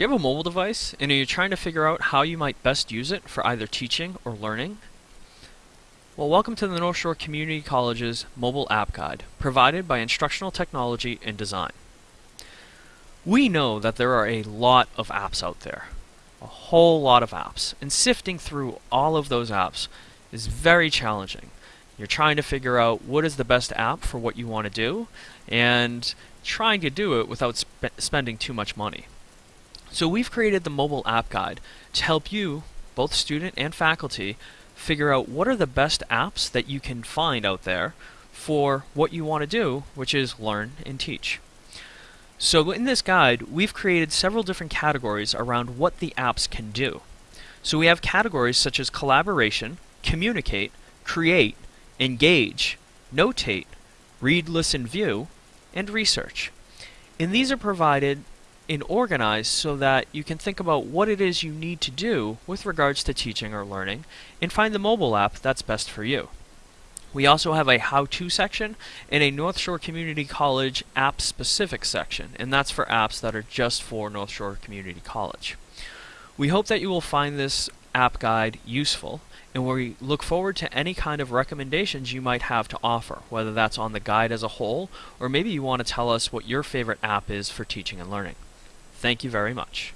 Do you have a mobile device and are you trying to figure out how you might best use it for either teaching or learning? Well, welcome to the North Shore Community College's mobile app guide, provided by Instructional Technology and Design. We know that there are a lot of apps out there, a whole lot of apps, and sifting through all of those apps is very challenging. You're trying to figure out what is the best app for what you want to do, and trying to do it without sp spending too much money. So we've created the mobile app guide to help you, both student and faculty, figure out what are the best apps that you can find out there for what you want to do, which is learn and teach. So in this guide, we've created several different categories around what the apps can do. So we have categories such as collaboration, communicate, create, engage, notate, read, listen, view, and research. And these are provided and organized so that you can think about what it is you need to do with regards to teaching or learning and find the mobile app that's best for you. We also have a how-to section and a North Shore Community College app-specific section, and that's for apps that are just for North Shore Community College. We hope that you will find this app guide useful and we look forward to any kind of recommendations you might have to offer, whether that's on the guide as a whole or maybe you want to tell us what your favorite app is for teaching and learning. Thank you very much.